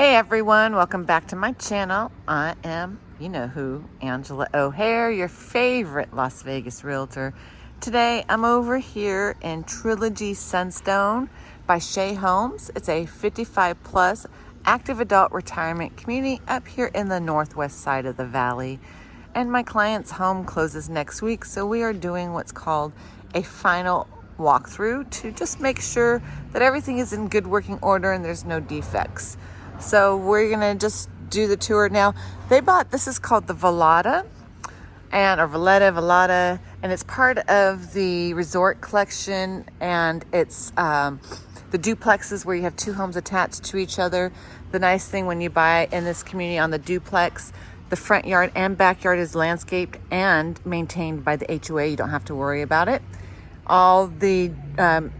Hey everyone, welcome back to my channel. I am, you know who, Angela O'Hare, your favorite Las Vegas realtor. Today I'm over here in Trilogy Sunstone by Shea Homes. It's a 55 plus active adult retirement community up here in the northwest side of the valley. And my client's home closes next week, so we are doing what's called a final walkthrough to just make sure that everything is in good working order and there's no defects. So we're gonna just do the tour now. They bought, this is called the Velada and or Valletta, Velada, and it's part of the resort collection and it's um, the duplexes where you have two homes attached to each other. The nice thing when you buy in this community on the duplex, the front yard and backyard is landscaped and maintained by the HOA. You don't have to worry about it. All the um,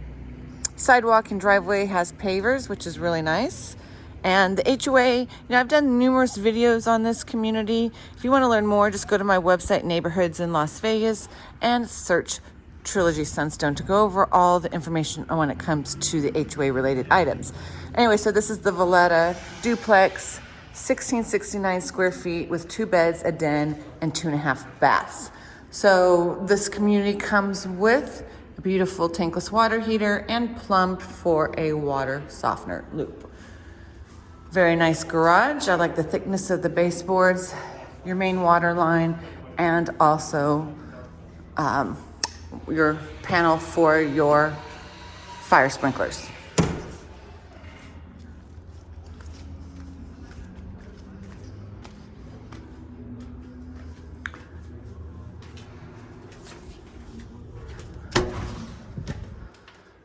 sidewalk and driveway has pavers, which is really nice. And the HOA, you know, I've done numerous videos on this community. If you want to learn more, just go to my website, Neighborhoods in Las Vegas, and search Trilogy Sunstone to go over all the information when it comes to the HOA related items. Anyway, so this is the Valletta duplex, 1669 square feet with two beds, a den, and two and a half baths. So this community comes with a beautiful tankless water heater and plumbed for a water softener loop. Very nice garage. I like the thickness of the baseboards, your main water line, and also um, your panel for your fire sprinklers.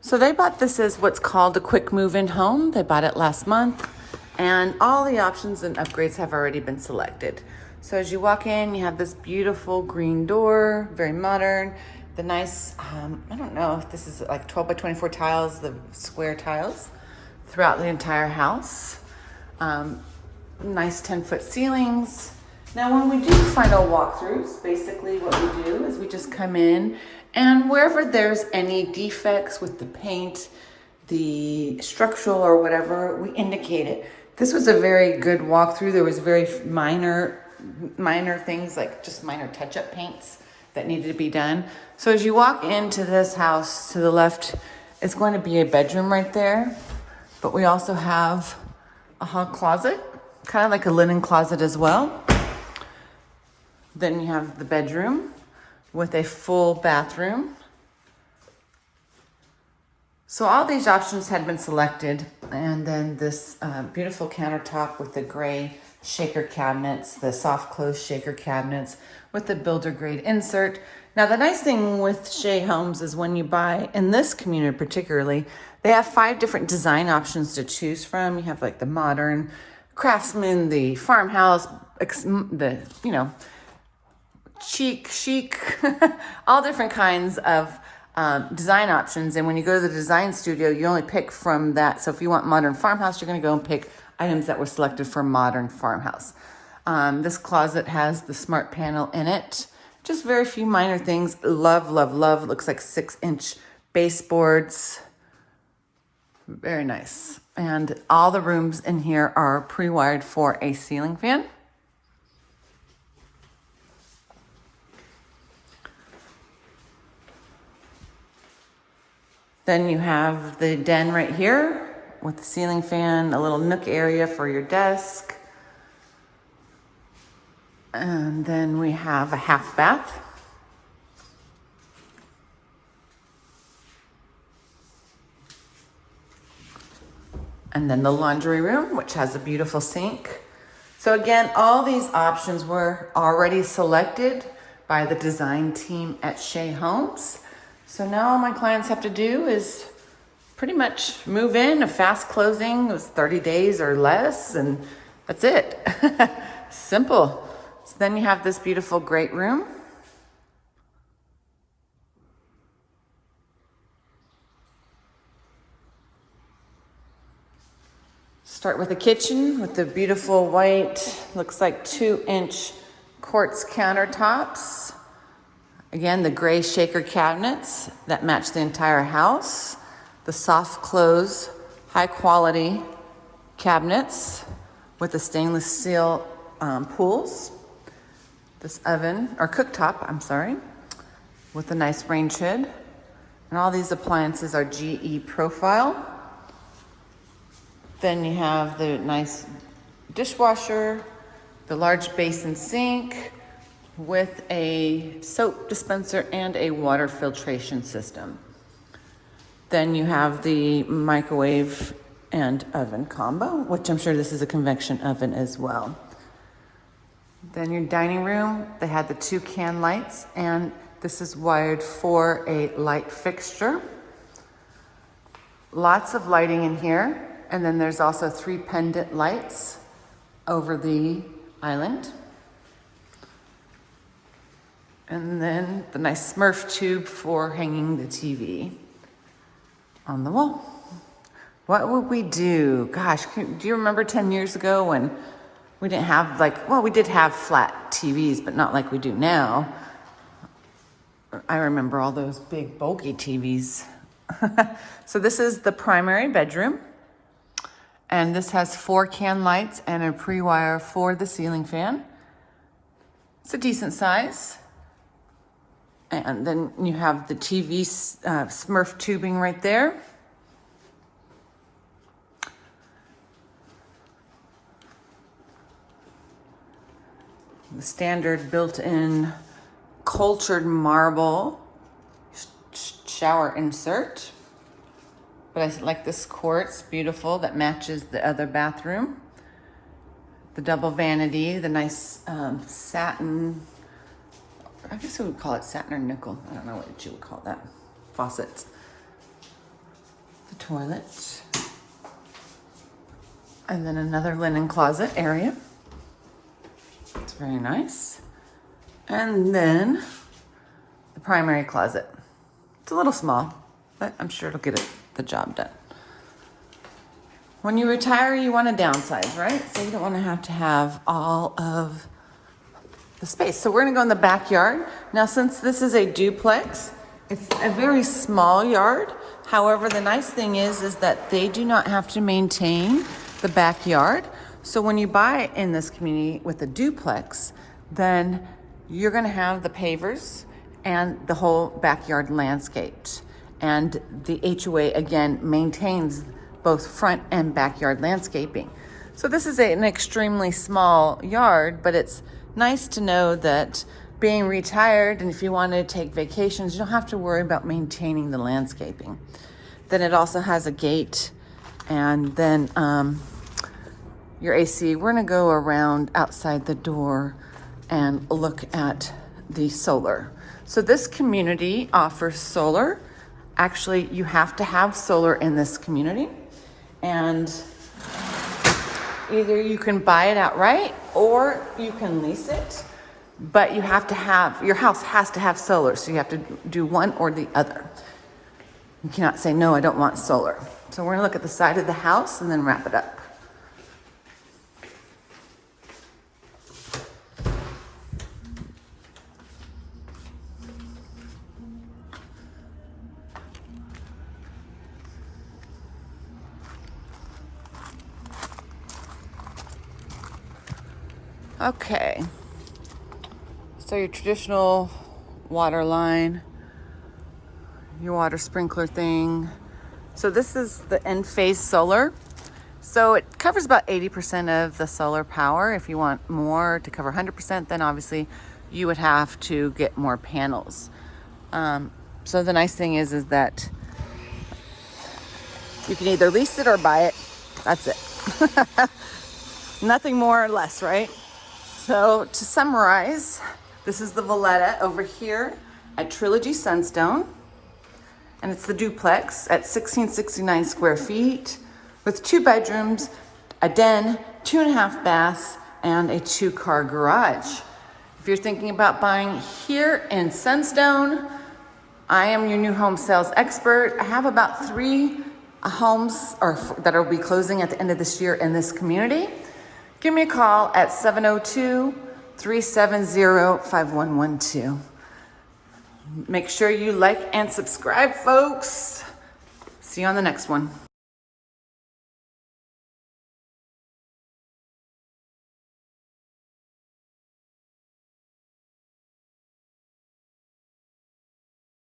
So they bought this as what's called a quick move-in home. They bought it last month and all the options and upgrades have already been selected. So as you walk in, you have this beautiful green door, very modern. The nice, um, I don't know if this is like 12 by 24 tiles, the square tiles throughout the entire house. Um, nice 10 foot ceilings. Now when we do final walkthroughs, basically what we do is we just come in and wherever there's any defects with the paint, the structural or whatever, we indicate it. This was a very good walkthrough. There was very minor, minor things like just minor touch-up paints that needed to be done. So as you walk into this house to the left, it's going to be a bedroom right there. But we also have a hall closet, kind of like a linen closet as well. Then you have the bedroom with a full bathroom. So all these options had been selected and then this uh, beautiful countertop with the gray shaker cabinets, the soft close shaker cabinets with the builder grade insert. Now the nice thing with Shea Homes is when you buy, in this community particularly, they have five different design options to choose from. You have like the modern, craftsman, the farmhouse, the, you know, chic, chic, all different kinds of um, design options. And when you go to the design studio, you only pick from that. So if you want modern farmhouse, you're going to go and pick items that were selected for modern farmhouse. Um, this closet has the smart panel in it. Just very few minor things. Love, love, love. Looks like six inch baseboards. Very nice. And all the rooms in here are pre-wired for a ceiling fan. Then you have the den right here with the ceiling fan, a little nook area for your desk. And then we have a half bath. And then the laundry room, which has a beautiful sink. So again, all these options were already selected by the design team at Shea Homes. So now all my clients have to do is pretty much move in, a fast closing, it was 30 days or less, and that's it. Simple. So then you have this beautiful great room. Start with the kitchen with the beautiful white, looks like two inch quartz countertops. Again, the gray shaker cabinets that match the entire house. The soft close, high quality cabinets with the stainless steel um, pools. This oven, or cooktop, I'm sorry, with a nice range hood. And all these appliances are GE profile. Then you have the nice dishwasher, the large basin sink with a soap dispenser and a water filtration system. Then you have the microwave and oven combo, which I'm sure this is a convection oven as well. Then your dining room, they had the two can lights and this is wired for a light fixture. Lots of lighting in here. And then there's also three pendant lights over the island. And then the nice Smurf tube for hanging the TV on the wall. What would we do? Gosh, do you remember 10 years ago when we didn't have like, well, we did have flat TVs, but not like we do now. I remember all those big bulky TVs. so this is the primary bedroom. And this has four can lights and a pre-wire for the ceiling fan. It's a decent size. And then you have the TV uh, Smurf tubing right there. The standard built-in cultured marble shower insert. But I like this quartz, beautiful, that matches the other bathroom. The double vanity, the nice um, satin, I guess we would call it satin or nickel. I don't know what you would call that. Faucets. The toilet. And then another linen closet area. It's very nice. And then the primary closet. It's a little small, but I'm sure it'll get it the job done. When you retire, you want to downsize, right? So you don't want to have to have all of the space. So we're to go in the backyard. Now, since this is a duplex, it's a very small yard. However, the nice thing is, is that they do not have to maintain the backyard. So when you buy in this community with a duplex, then you're going to have the pavers and the whole backyard landscaped. And the HOA again maintains both front and backyard landscaping. So this is a, an extremely small yard, but it's nice to know that being retired and if you want to take vacations, you don't have to worry about maintaining the landscaping. Then it also has a gate and then um, your AC. We're going to go around outside the door and look at the solar. So this community offers solar actually you have to have solar in this community and either you can buy it outright or you can lease it but you have to have your house has to have solar so you have to do one or the other. You cannot say no i don't want solar. So we're to look at the side of the house and then wrap it up Okay. So your traditional water line, your water sprinkler thing. So this is the Enphase solar. So it covers about 80% of the solar power. If you want more to cover 100%, then obviously you would have to get more panels. Um, so the nice thing is, is that you can either lease it or buy it. That's it. Nothing more or less, right? So to summarize, this is the Valletta over here at Trilogy Sunstone. And it's the duplex at 1669 square feet with two bedrooms, a den, two and a half baths, and a two car garage. If you're thinking about buying here in Sunstone, I am your new home sales expert. I have about three homes or that will be closing at the end of this year in this community. Give me a call at 702 370 5112. Make sure you like and subscribe, folks. See you on the next one.